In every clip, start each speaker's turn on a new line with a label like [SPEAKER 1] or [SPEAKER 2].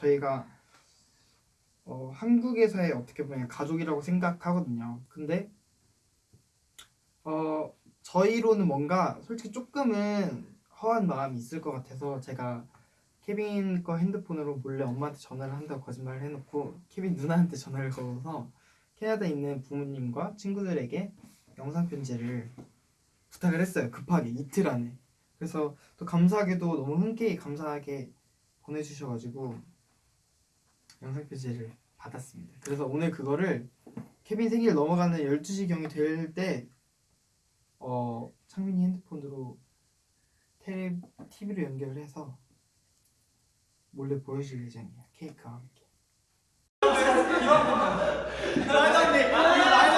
[SPEAKER 1] 저희가 어, 한국에서의 어떻게 보면 가족이라고 생각하거든요. 근데 어, 저희로는 뭔가 솔직히 조금은 허한 마음이 있을 것 같아서 제가 케빈 거 핸드폰으로 몰래 엄마한테 전화를 한다고 거짓말을 해놓고 케빈 누나한테 전화를 걸어서 캐나다에 있는 부모님과 친구들에게 영상 편지를 부탁을 했어요. 급하게 이틀 안에. 그래서 또 감사하게도 너무 흔쾌히 감사하게 보내주셔가지고 영상 편지를 받았습니다. 그래서 오늘 그거를 케빈 생일 넘어가는 12시경이 될 때 어, 창민이 핸드폰으로 텔레, TV로 연결을 해서 몰래 보여줄 예정이에요. 케이크와 함께. 난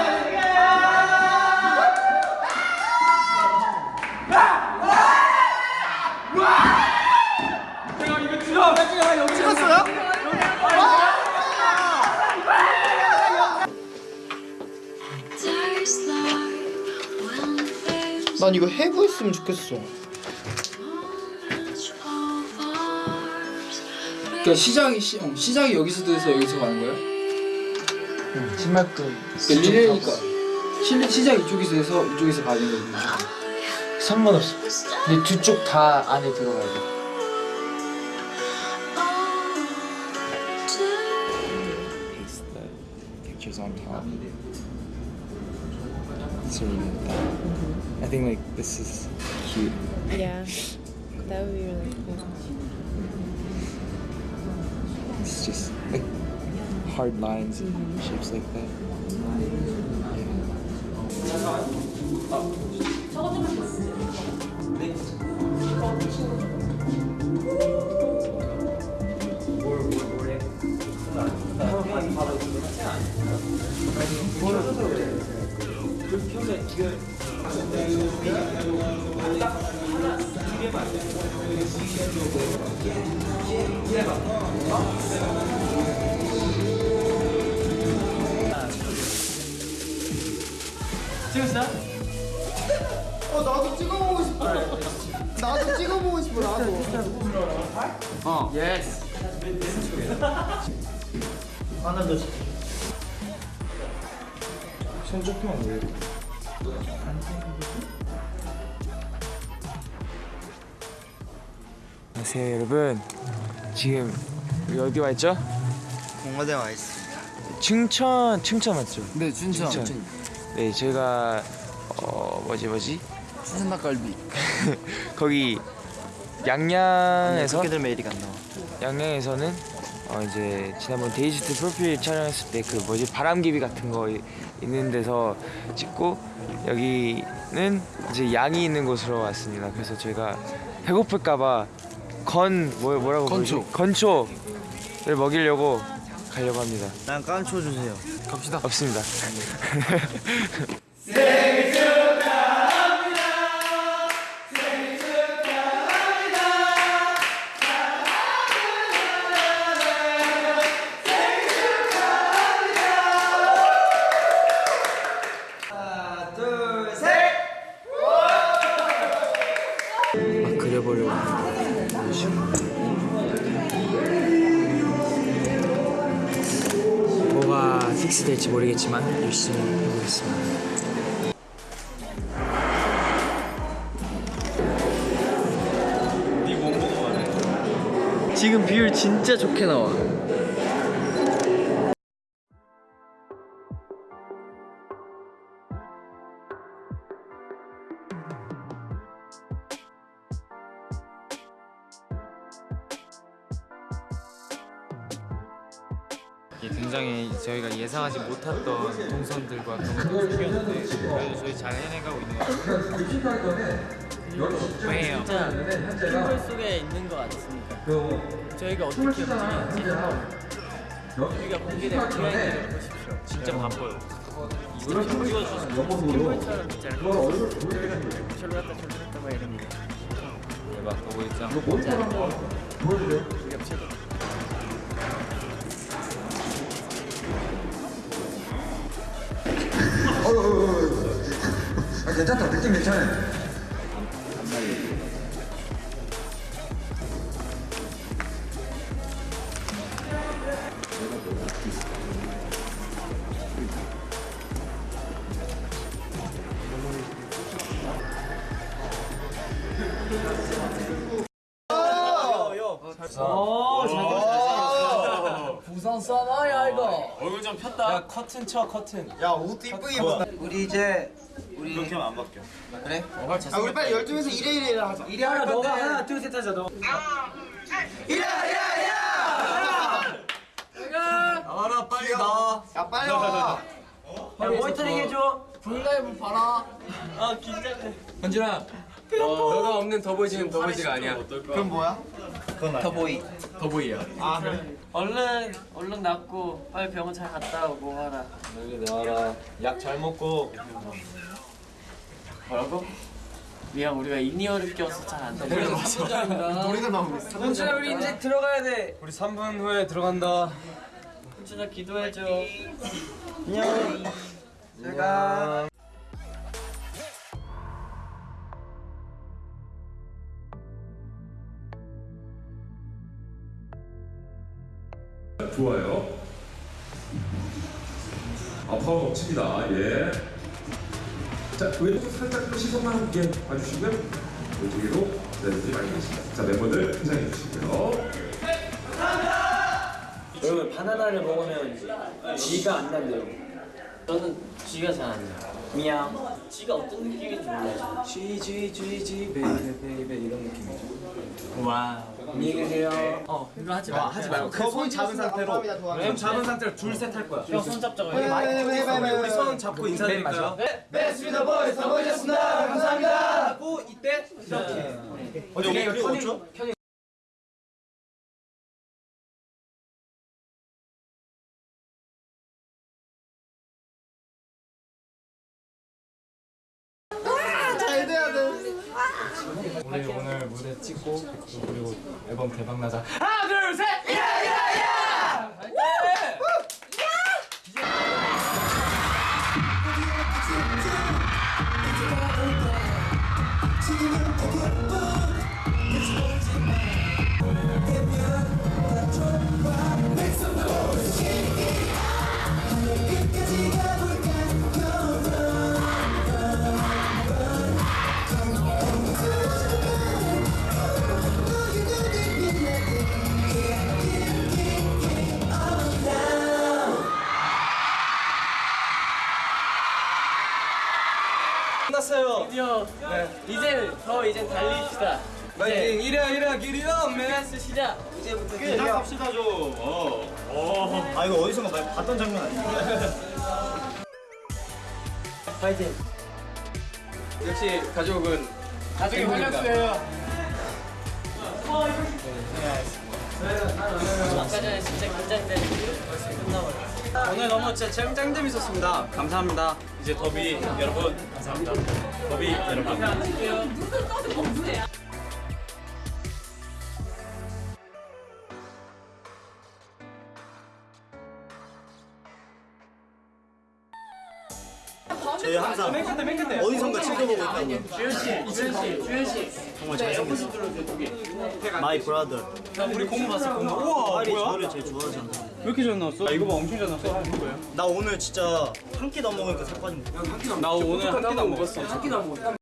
[SPEAKER 1] 이거 해부 했으면 좋겠어.
[SPEAKER 2] 그러니까 시작이 시, 어, 시작이 여기서 돼서 여기서 가는 거예요?
[SPEAKER 3] 신발도
[SPEAKER 2] 그러니까 시, 시작 이쪽에서 돼서 이쪽에서 가는 거예요.
[SPEAKER 3] 상관없어. 근데 두 쪽 다 안에 들어가야 돼.
[SPEAKER 4] on top. Know that. I think like this is cute.
[SPEAKER 5] Yeah, that would be really cool.
[SPEAKER 4] It's just like hard lines and mm-hmm. shapes like that. Mm-hmm.
[SPEAKER 1] 어 나도 찍어보고 싶어. 나도 찍어보고 싶어 나도.
[SPEAKER 2] 어, yes.
[SPEAKER 1] 하나 더.
[SPEAKER 4] 손 조금만 올려. 안녕하세요 여러분. 지금 어디 와 있죠?
[SPEAKER 3] 공화대 와 있어.
[SPEAKER 4] 춘천 춘천 맞죠?
[SPEAKER 2] 네, 춘천.
[SPEAKER 4] 춘천. 네 저희가 어 뭐지 뭐지
[SPEAKER 3] 수산 닭갈비.
[SPEAKER 4] 거기 양양에서
[SPEAKER 3] 그렇게들 메일이 안 나와.
[SPEAKER 4] 양양에서는 어 이제 지난번 데이지트 프로필 촬영했을 때 그 뭐지 바람개비 같은 거 이- 있는 데서 찍고 여기는 이제 양이 있는 곳으로 왔습니다. 그래서 저희가 배고플까봐 건 뭐, 뭐라고
[SPEAKER 2] 건초.
[SPEAKER 4] 부르지? 건초를 먹이려고 가려고 합니다.
[SPEAKER 3] 난 깐초 주세요.
[SPEAKER 2] 갑시다.
[SPEAKER 4] 없습니다. 픽스될지 모르겠지만 열심히 해보겠습니다.
[SPEAKER 3] 지금 비율 진짜 좋게 나와.
[SPEAKER 6] 저희가
[SPEAKER 7] 어떻게 움직이는지 한번 저희가 공개된 비하인드를 보십시오.
[SPEAKER 6] 진짜 바빠요.
[SPEAKER 7] 이거 찍어주셔서 킴벌처럼 있지. 않나요? 절로 갔다 절로 갔다 막 이런 거
[SPEAKER 6] 대박 보고 있죠? 이거 뭔 사람 보여주세요.
[SPEAKER 7] 우리가 최고 아
[SPEAKER 8] 괜찮다. 느낌 괜찮아요.
[SPEAKER 7] 부산 사나이야 이거.
[SPEAKER 6] 얼굴 좀 폈다.
[SPEAKER 7] 야 커튼 쳐 커튼.
[SPEAKER 1] 야옷 이쁘게 입었다
[SPEAKER 8] 우리 이제 우리
[SPEAKER 9] 그렇게 하면 안 바뀌어.
[SPEAKER 8] 그래?
[SPEAKER 1] 아 우리 빨리 12에서 1회 1회 하자
[SPEAKER 8] 이리 하나 너가 하나 둘셋 하자 너
[SPEAKER 9] 나와라 빨리 나와.
[SPEAKER 1] 야 빨리 와
[SPEAKER 8] 야 모니터링 해줘
[SPEAKER 7] 블라이브 봐라. 아 긴장돼. 현진아. 어, 너가 없는 더보이즈는 더보이즈가 아니야.
[SPEAKER 1] 그럼 뭐야?
[SPEAKER 8] 더보이
[SPEAKER 7] 더보이야.
[SPEAKER 1] 아 그래?
[SPEAKER 7] 얼른 얼른 낫고 빨리 병원 잘 갔다 오고 하라.
[SPEAKER 9] 여기 나와라. 약 잘 먹고.
[SPEAKER 7] 뭐라고? 미안 우리가 in-ear를 껴서 잘 안 들려.
[SPEAKER 1] 노래가 나오고 있어
[SPEAKER 8] 현준아 우리 이제 들어가야 돼
[SPEAKER 9] 우리 3분 후에 들어간다.
[SPEAKER 7] 현준아 기도해줘.
[SPEAKER 8] 제가
[SPEAKER 10] 좋아요. 아, 파워 넘칩니다. 예. 자, 왼쪽 살짝 또 시선만 함께 봐주시고요. 왼쪽으로 내려오지 말겠습니다. 자, 멤버들 포즈 주시고요.
[SPEAKER 4] 여러분 바나나를 먹으면 쥐가 안 난대요.
[SPEAKER 7] 저는 쥐가 잘 안 나.
[SPEAKER 4] 미양.
[SPEAKER 7] 쥐가 어떤 느낌인지 몰라요.
[SPEAKER 4] Gee Gee Gee Gee baby baby 이런 느낌이죠.
[SPEAKER 7] wow.
[SPEAKER 4] 안녕히 계세요.
[SPEAKER 7] 어 이거 하지 마. 하지 말고.
[SPEAKER 1] 그손 잡은 상태로
[SPEAKER 9] 형 잡은 상태로 둘셋할 거야.
[SPEAKER 7] 형 손 잡자고.
[SPEAKER 9] 우리 손 잡고 인사드릴까요?
[SPEAKER 8] 네 스피더 보이스 더보이셨습니다 감사합니다 하고 이때
[SPEAKER 9] 어떻게 이거 터닝? 찍고 그리고 앨범 대박 나자. 끝났어요.
[SPEAKER 7] 이제 달립시다.
[SPEAKER 9] 파이팅 이래야 이래야 길이 없네.
[SPEAKER 7] 댄스 시작.
[SPEAKER 9] 시작합시다 좀. 어. 아 이거 어디선가 봤던 장면 아니야?
[SPEAKER 7] 파이팅.
[SPEAKER 9] 역시 가족은
[SPEAKER 7] 가족이 활력소예요. 아까 전에 진짜 긴장돼. 벌써 끝나버렸어.
[SPEAKER 9] 오늘 너무 진짜 짱, 짱 재밌었습니다. 감사합니다. 이제 더비 여러분 감사합니다. 더비 여러분. my brother.
[SPEAKER 7] 자, 우리 공부 봤어, 공부.
[SPEAKER 9] 우와 빨리 저를 제일 좋아하잖아. 왜 이렇게 잘 나왔어? 이거 봐 엄청 잘 나왔어. 나 오늘 진짜 한 끼도 안 먹으니까 살 빠진 거. 나 오늘 한 끼도 안 먹었어. 한 끼도 안 먹었어.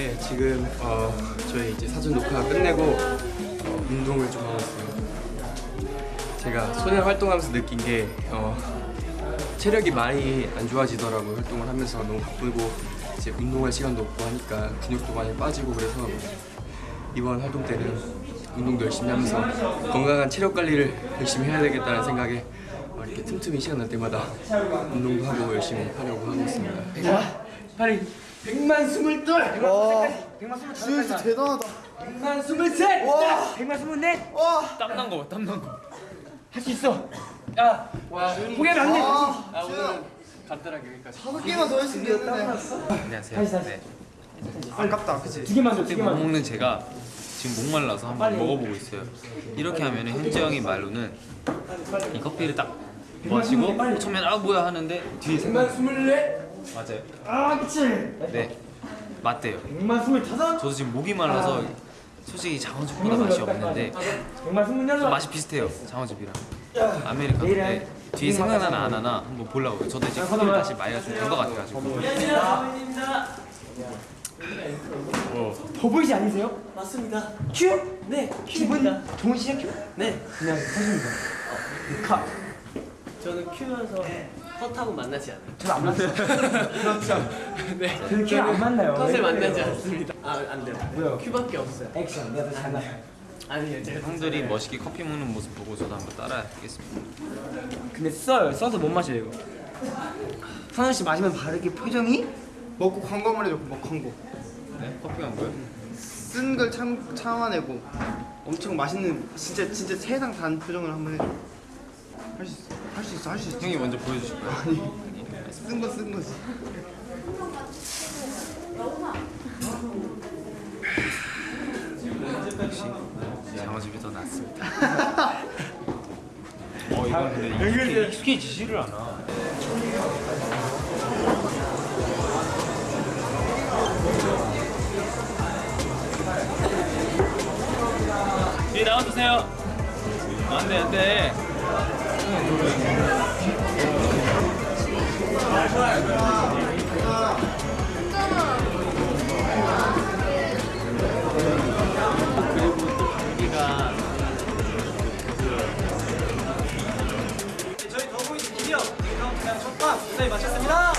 [SPEAKER 11] 네, 지금 어, 저희 이제 사전 녹화 끝내고 어, 운동을 좀 하고 있어요. 제가 소년 활동하면서 느낀 게 어, 체력이 많이 안 좋아지더라고요. 활동을 하면서 너무 바쁘고 이제 운동할 시간도 없고 하니까 근육도 많이 빠지고 그래서 이번 활동 때는 운동도 열심히 하면서 건강한 체력 관리를 열심히 해야 되겠다는 생각에 어, 이렇게 틈틈이 시간 날 때마다 운동도 하고 열심히 하려고 하고 있습니다.
[SPEAKER 3] 빨리 100만 22
[SPEAKER 1] 와.
[SPEAKER 3] 100만 23
[SPEAKER 1] 진짜 대단하다.
[SPEAKER 3] 100만 23
[SPEAKER 1] 와.
[SPEAKER 3] 100만 24
[SPEAKER 1] 와.
[SPEAKER 6] 땀난 거 봐, 땀난 거.
[SPEAKER 3] 할 수 있어. 야 포기하면 안 돼
[SPEAKER 1] 아, 지금
[SPEAKER 11] 간단하게 여기까지.
[SPEAKER 1] 다섯 개만 더 했으면 되는데.
[SPEAKER 6] 안녕하세요. 네.
[SPEAKER 1] 아깝다 그치?
[SPEAKER 3] 두 개만 더, 두 개만 더.
[SPEAKER 6] 먹는 제가 지금 목말라서 한번 먹어보고 있어요. 이렇게 하면 현재 형이 말로는 이 커피를 딱 마시고 처음엔 아 뭐야 하는데 뒤에 생각
[SPEAKER 3] 100만 24
[SPEAKER 6] 맞아요.
[SPEAKER 3] 아 그치?
[SPEAKER 6] 네 맞대요.
[SPEAKER 3] 100만 25
[SPEAKER 6] 저도 지금 목이 말라서 솔직히 장어즙보다 맛이 없는데
[SPEAKER 3] 100만 26
[SPEAKER 6] 맛이 비슷해요 장어즙이랑. 아메리카노인데 뒤에 생각나나 안 하나 한번 보려고요. 저도 이제 커피를 다시 마이가 좀 된 것 같아가지고
[SPEAKER 3] 더보이지 아니세요?
[SPEAKER 7] 맞습니다.
[SPEAKER 3] 큐?
[SPEAKER 7] 네,
[SPEAKER 3] 기분
[SPEAKER 7] 큐입니다.
[SPEAKER 3] 좋은 시작 큐?
[SPEAKER 7] 네,
[SPEAKER 3] 그냥 사십니다. 카.
[SPEAKER 7] 저는 큐여서 헛하고 만나지 않아요.
[SPEAKER 3] 저는 안 만나요 그렇죠 네 저는 큐안 만나요
[SPEAKER 7] 컷을 만나지 않습니다. 아, 안 돼요.
[SPEAKER 3] 뭐요?
[SPEAKER 7] 큐밖에 없어요.
[SPEAKER 3] 액션 내가 잘 나.
[SPEAKER 7] 아니요, 제가
[SPEAKER 6] 형들이 멋있게 커피 먹는 모습 보고 저도 한번 따라 하겠습니다.
[SPEAKER 3] 근데 써요 써서 못 마셔요 이거 선우 씨 마시면 바르게 표정이
[SPEAKER 1] 먹고 광고만 해줘 뭐 광고
[SPEAKER 6] 네? 커피 간 거요?
[SPEAKER 1] 쓴걸참 참아내고 엄청 맛있는 진짜 진짜 세상 단 표정을 한번 해줘 할수 있어 할 수 있어 할 수 있어
[SPEAKER 6] 형이 먼저 보여주실 거예요?
[SPEAKER 1] 쓴거 쓴 거지
[SPEAKER 6] 역시 장어즙이 더 낫습니다. 어 이건 근데 익숙해, 익숙해지지를 않아. 뒤에 나와주세요. 안돼 안돼.
[SPEAKER 12] 무사히 마쳤습니다.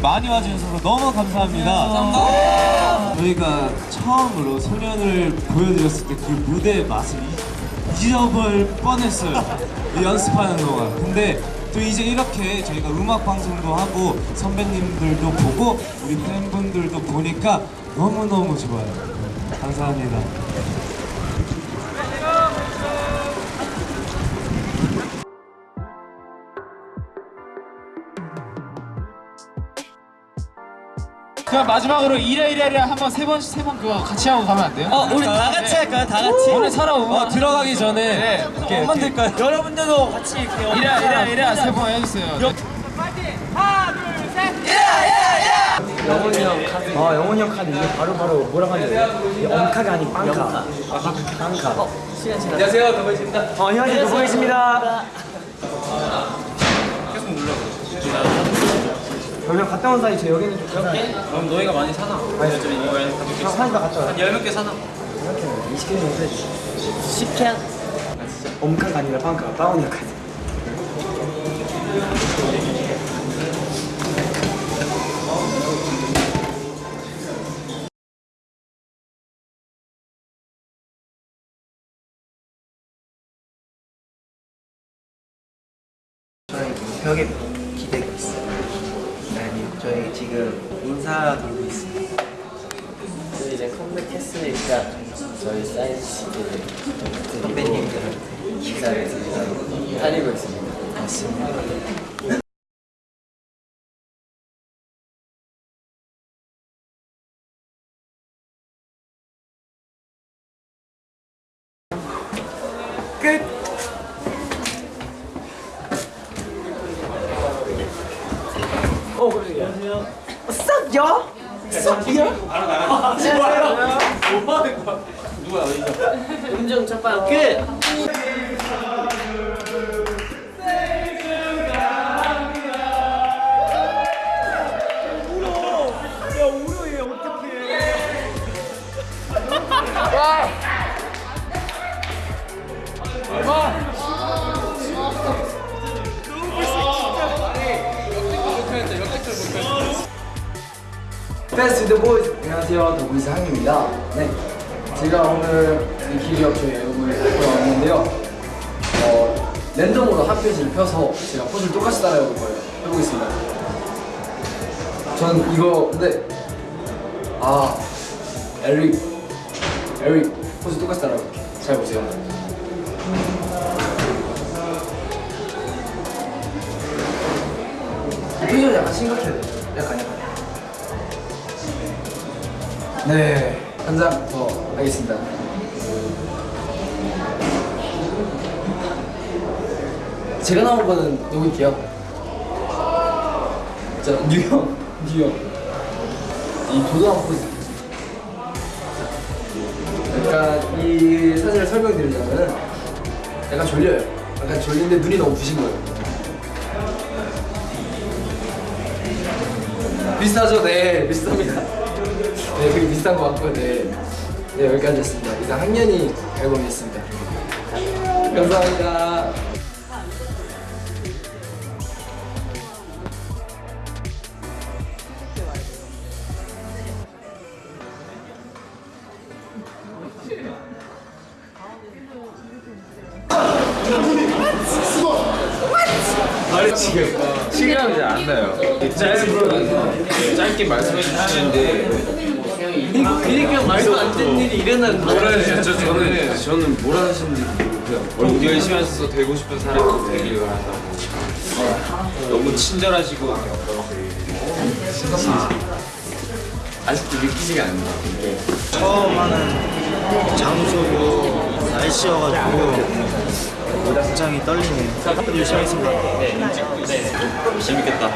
[SPEAKER 8] 많이 와주셔서 너무 감사합니다. 저희가 처음으로 소년을 보여드렸을 때 그 무대의 맛을 잊- 잊어버릴 뻔했어요. 연습하는 동안. 근데 또 이제 이렇게 저희가 음악 방송도 하고 선배님들도 보고 우리 팬분들도 보니까 너무너무 좋아요. 감사합니다.
[SPEAKER 3] 그럼 마지막으로 이래 이래 이래 한번 세 번 세 번 그거 같이 하고 가면 안 돼요?
[SPEAKER 12] 어, 우리 다 같이 할까요? 다 같이.
[SPEAKER 3] 오늘 살아오고
[SPEAKER 8] 어, 들어가기 전에 이렇게 만들까요?
[SPEAKER 12] 여러분들도 같이 이렇게
[SPEAKER 3] 이래 이래 이래 세 번 해주세요.
[SPEAKER 2] 영훈이 형 카드. 어, 영훈이 형 카드 이게 바로 바로 뭐라고 하냐? 이게 엄카가 아닌 빵카. 아, 빵카.
[SPEAKER 7] 시간 지나.
[SPEAKER 11] 안녕하세요, 더보이즈입니다.
[SPEAKER 2] 어, 또 보겠습니다. 그러면 갔다 온 사이 저 여기는 좀 가자.
[SPEAKER 12] 그럼 너희가 많이 사나? 아니, 좀 이거
[SPEAKER 2] 형 사이다 갔다 와.
[SPEAKER 12] 열몇개 사나?
[SPEAKER 2] 20개 정도 해.
[SPEAKER 7] 식캔.
[SPEAKER 2] 엄카가 아니라 빵카. 빵원이 카드.
[SPEAKER 13] 저희 벽에 저희 지금 인사 돌고 있어요.
[SPEAKER 7] 저희 이제 컴백했으니까 저희 사인 시기를
[SPEAKER 13] 선배님들한테 인사를 드리러
[SPEAKER 7] 다니고 있습니다.
[SPEAKER 13] 왔습니다.
[SPEAKER 2] 표정이 약간 심각해요 약간 약간 네, 한장더 하겠습니다. 제가 나온 거는 누굴게요? 자, 뉴형, 뉴형. 이 도도한 포즈. 약간 이 사진을 설명드리자면 약간 졸려요. 약간 졸린데 눈이 너무 부신 거예요. 비슷하죠? 네, 비슷합니다. 네, 되게 비슷한 것 같고, 네. 네, 여기까지였습니다. 이상 학년이 앨범이었습니다. 감사합니다.
[SPEAKER 4] 지금 시간이 잘안 나요. 짧은 짧게 말씀해 주시는데
[SPEAKER 7] 그러니까 말도 안 되는 일이 일어나는
[SPEAKER 4] 뭐라 하셨죠? 저는 저는 뭐라 하시는지 모르고요. 열심히 하셔서 되고 싶은 사람이 되길 바란다고. 너무 친절하시고 아직도 믿기지가 않네요.
[SPEAKER 12] 처음 하는 장소고 날씨여가지고 굉장히 떨리네요. 열심히 하겠습니다.
[SPEAKER 14] 재밌겠다.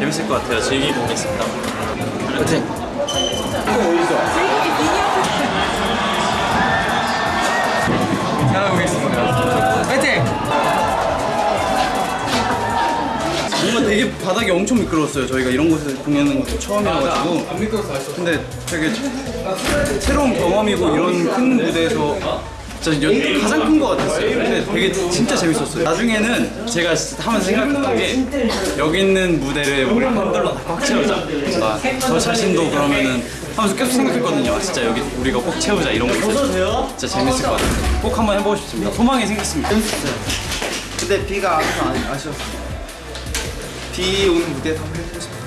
[SPEAKER 14] 재밌을 것 같아요. 즐기고 오겠습니다.
[SPEAKER 12] 파이팅!
[SPEAKER 4] 잘하겠습니다.
[SPEAKER 12] 파이팅! 뭔가 되게 바닥이 엄청 미끄러웠어요. 저희가 이런 곳에서 공연하는 것도 처음이라가지고.
[SPEAKER 4] 안 미끄러서
[SPEAKER 12] 근데 되게 새로운 경험이고 이런 큰 무대에서 진짜 연- 가장 큰것 같았어요. 근데 되게 진짜 재밌었어요. 나중에는 제가 하면서 생각했던 게 여기 있는 무대를 우리 팬들로 다꽉 채우자. 아, 저 자신도 그러면은 하면서 계속 생각했거든요. 아, 진짜 여기 우리가 꼭 채우자 이런 거 있어요. 진짜 재밌을 것 같아요. 꼭 한번 해보고 싶습니다. 소망이 생겼습니다.
[SPEAKER 13] 근데 비가 아쉬웠어요. 비 오는 무대에서 한번 해보고 싶어요.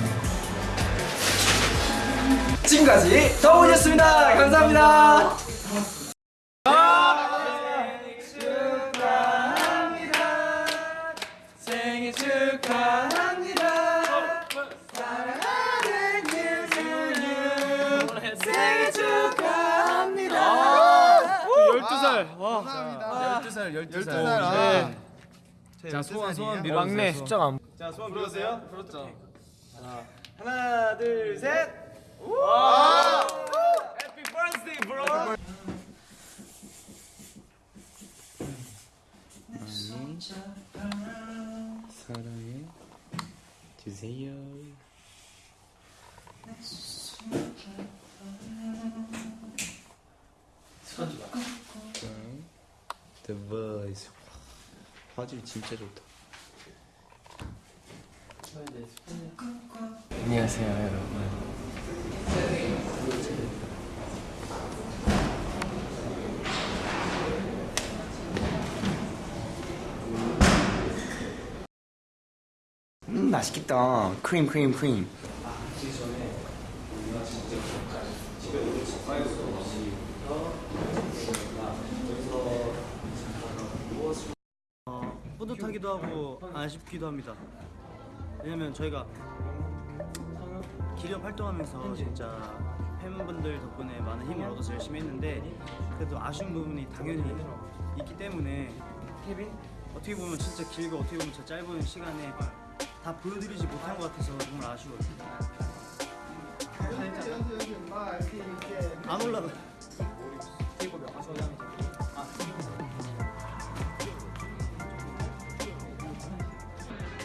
[SPEAKER 2] 지금까지 더보이였습니다. 감사합니다.
[SPEAKER 6] 살. 와.
[SPEAKER 1] 감사합니다.
[SPEAKER 6] 12살,
[SPEAKER 1] 12살.
[SPEAKER 6] 네.
[SPEAKER 1] 제
[SPEAKER 6] 자, 소원,
[SPEAKER 1] 12살이에요.
[SPEAKER 6] 소원 빌어주세요. 막내 숫자가 안
[SPEAKER 12] 자, 소원 불러주세요.
[SPEAKER 6] 부럽죠.
[SPEAKER 12] 하나, 둘, 셋.
[SPEAKER 7] 와!
[SPEAKER 12] 해피 버스데이, 브로.
[SPEAKER 4] 사랑해 주세요. Voice 화질 진짜 좋다. 안녕하세요 여러분. 음 맛있겠다. 크림 크림 크림.
[SPEAKER 12] 어, 뿌듯하기도 하고 아쉽기도 합니다. 왜냐면 저희가 기력 활동하면서 진짜 팬분들 덕분에 많은 힘을 얻어서 열심히 했는데 그래도 아쉬운 부분이 당연히 있기 때문에 어떻게 보면 진짜 길고 어떻게 보면 진짜 짧은 시간에 다 보여드리지 못한 것 같아서 정말 아쉬워요. 안 올라가.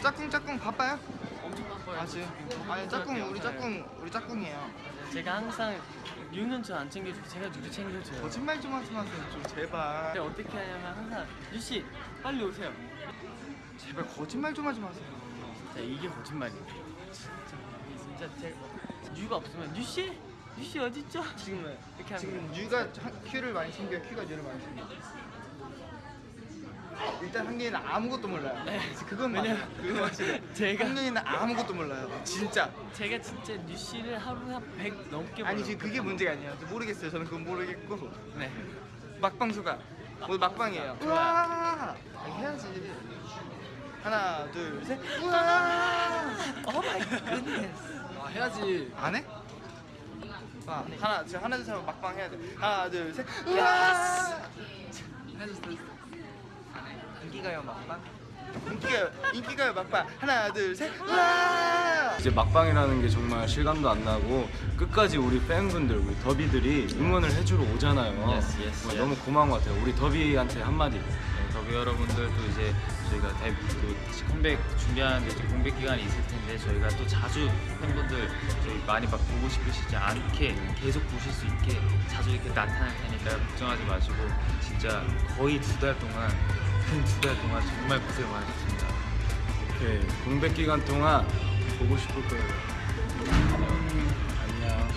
[SPEAKER 1] 짝꿍 짝꿍 바빠요? 엄청 바빠요. 아 지금? 아니 짝꿍 우리 짝꿍 우리 짝꿍이에요.
[SPEAKER 7] 제가 항상 유는 저 안 챙겨주고 제가 누구 챙겨줘요.
[SPEAKER 1] 거짓말 좀 하지 마세요 좀 제발.
[SPEAKER 7] 근데 어떻게 하냐면 항상 유씨 빨리 오세요.
[SPEAKER 1] 제발 거짓말 좀 하지 마세요.
[SPEAKER 7] 자 이게 거짓말이에요. 진짜 진짜 제가 뉴가 없으면 뉴씨? 뉴씨 어딨죠? 지금은 이렇게 하면
[SPEAKER 1] 지금 뉴가 큐를 많이 챙겨 큐가 뉴를 많이 챙겨 일단 한국인은 아무것도 몰라요. 그건 맞아요. 그건 확실해
[SPEAKER 7] 제가
[SPEAKER 1] 한국인은 아무것도 몰라요. 진짜.
[SPEAKER 7] 제가 진짜 뉴씨를 하루에 한100 넘게
[SPEAKER 1] 아니
[SPEAKER 7] 벌어요.
[SPEAKER 1] 지금 그게 문제가 아니에요. 저 모르겠어요. 저는 그건 모르겠고.
[SPEAKER 7] 네.
[SPEAKER 1] 막방 소감 오늘 막방이에요. 우와! 아니, 해야지. 하나 둘 셋. 우와!
[SPEAKER 7] oh my goodness
[SPEAKER 15] 아 해야지.
[SPEAKER 1] 안 해? 아, 하나 지금 하나 둘셋 막방 해야 돼. 하나 둘 셋. 우와
[SPEAKER 16] 인기가요 막방?
[SPEAKER 1] 인기가요 인기가요 막방 하나 둘셋 우와
[SPEAKER 17] 이제 막방이라는 게 정말 실감도 안 나고 끝까지 우리 팬분들 우리 더비들이 응원을 해주러 오잖아요.
[SPEAKER 6] Yes, yes, yes.
[SPEAKER 17] 너무 고마운 것 같아요. 우리 더비한테 한마디.
[SPEAKER 6] 네, 더비 여러분들도 이제 저희가 데뷔 또 컴백 준비하는데 이제 공백 기간이 있을 텐데 저희가 또 자주 팬분들 저희 많이 막 보고 싶으시지 않게 계속 보실 수 있게 자주 이렇게 나타날 테니까 걱정하지 마시고 진짜 거의 두 달 동안 큰 두 달 동안 정말 고생 많으셨습니다.
[SPEAKER 17] 오케이. 공백 기간 동안 보고 싶을 거예요. 안녕.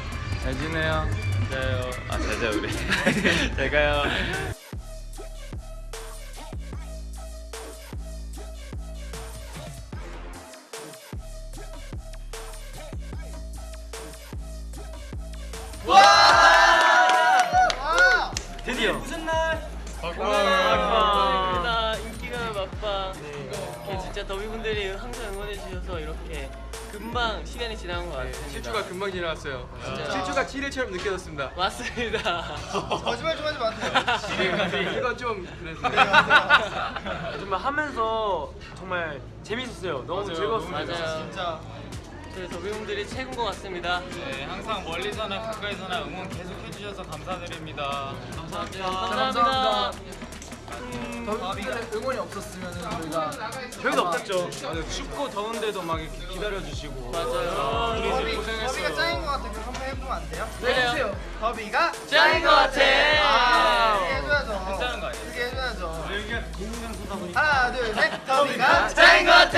[SPEAKER 17] 잘 지내요.
[SPEAKER 6] 잘 자요. 아, 잘 자요, 그래. 잘 가요.
[SPEAKER 7] 막방 인기가 막방. 이렇게 진짜 더비분들이 항상 응원해 주셔서 이렇게 금방 시간이 지나간 것 같습니다.
[SPEAKER 8] 실주가 금방 지나갔어요.
[SPEAKER 7] 진짜.
[SPEAKER 8] 실주가 7일처럼 느껴졌습니다.
[SPEAKER 7] 맞습니다.
[SPEAKER 1] 거짓말 좀 하지 마세요.
[SPEAKER 8] 이건 좀 그래서
[SPEAKER 18] 정말 하면서 정말 재밌었어요. 너무. 즐거웠어요.
[SPEAKER 7] 맞아요.
[SPEAKER 1] 진짜
[SPEAKER 7] 저희 더비분들이 최고인 것 같습니다.
[SPEAKER 6] 네, 항상 멀리서나 가까이서나 응원 계속 해주셔서 감사드립니다.
[SPEAKER 7] 감사합니다.
[SPEAKER 15] 더비들의 응원이 없었으면 저희가
[SPEAKER 18] 저희도 없었죠.
[SPEAKER 17] 맞아요. 춥고 더운데도 막 이렇게 기다려주시고.
[SPEAKER 7] 맞아요.
[SPEAKER 17] 우리
[SPEAKER 1] 더비,
[SPEAKER 17] 고생했어요.
[SPEAKER 1] 더비가 짱인 것 같아 그럼 한번 해보면 안 돼요?
[SPEAKER 7] 그래요.
[SPEAKER 1] 더비가
[SPEAKER 7] 짱인 것 같아.
[SPEAKER 1] 아, 이렇게 해줘야죠.
[SPEAKER 6] 괜찮은 거 아니에요?
[SPEAKER 1] 이렇게 해줘야죠.
[SPEAKER 6] 여기가 공장소다 보니까.
[SPEAKER 1] 하나 둘 셋. 더비가
[SPEAKER 7] 짱인 것 같아